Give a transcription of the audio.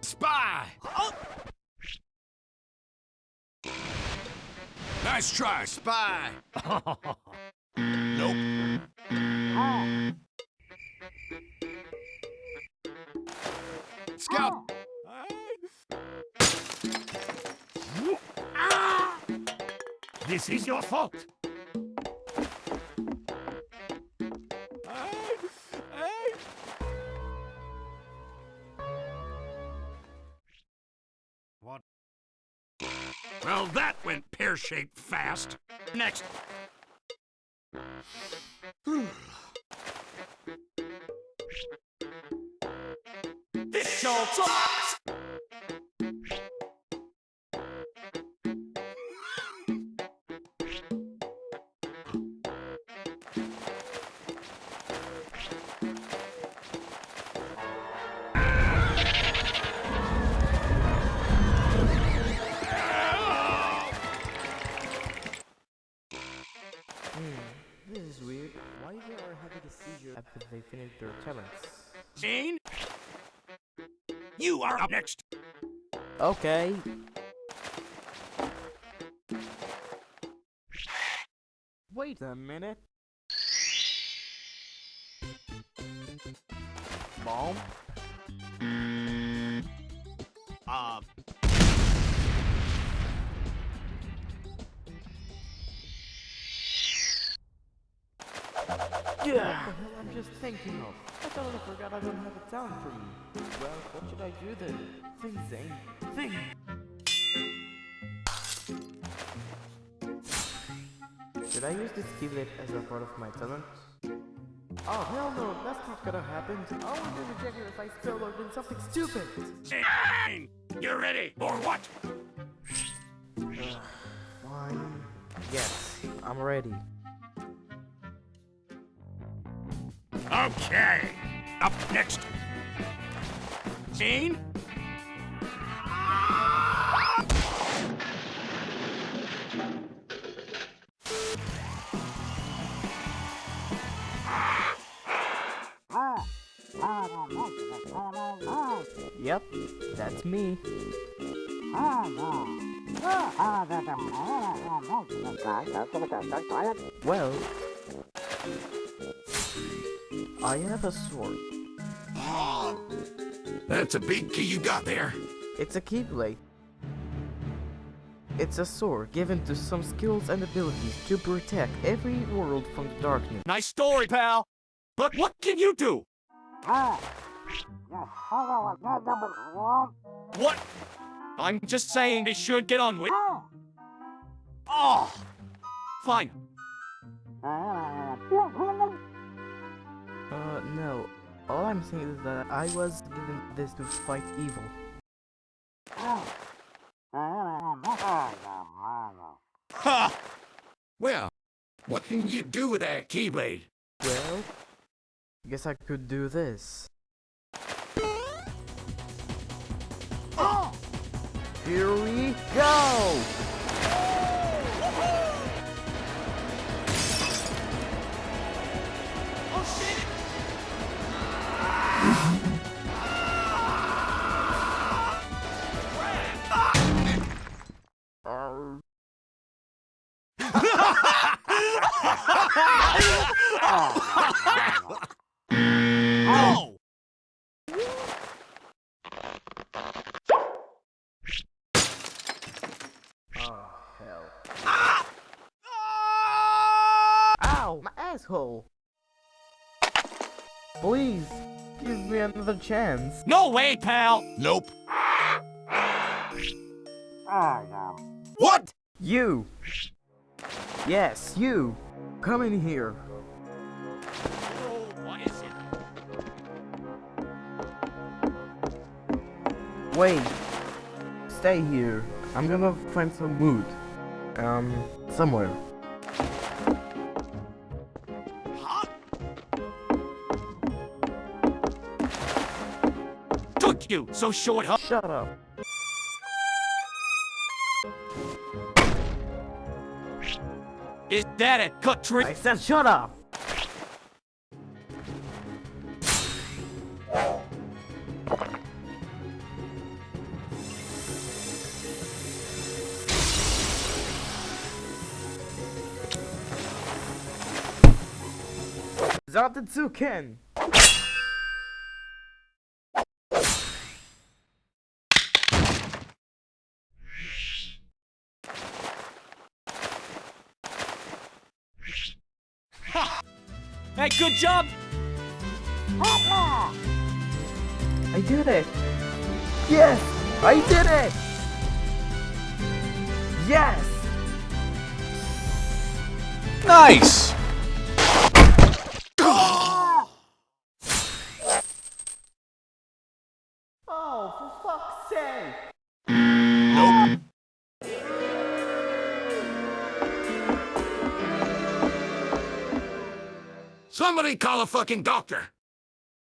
Spy! Oh. Nice try, Spy! nope. Oh. Scout! Oh. This is your fault! That went pear-shaped fast. Next. This show sucks. A seizure after they finish their challenge? Gene? You are up next. Okay. Wait a minute. Bomb? Uh, Yeah. What the hell I'm just thinking of? I totally forgot I don't have a talent for me. Well, what should I do then? Think, Zane. Think! Should I use this keyblade as a part of my talent? Oh, hell no, that's not gonna happen. I will be rejected if I spell or do something stupid. Gene! You ready, or what? Uh, Fine. Yes, I'm ready. Okay. Up next. Gene? Yep, that's me. Well, I have a sword. That's a big key you got there. It's a keyblade. It's a sword given to some skills and abilities to protect every world from the darkness. Nice story, pal. But what can you do? What? I'm just saying they should get on with. Oh. Fine. I'm saying is that I was given this to fight evil. Ha! Well, what can you do with that keyblade? Well, I guess I could do this. Here we go! Asshole! Please, give me another chance. No way, pal. Nope. What? You! Yes, you! Come in here. Oh, what is it? Wait. Stay here. I'm gonna find some wood. Um, somewhere. you, so short huh? Shut up. Is that a cut tree? I said shut up! Zantetsuken! Hey, good job! I did it! Yes! I did it! Yes! Nice! Oh, for fuck's sake! Nope. Somebody call a fucking doctor.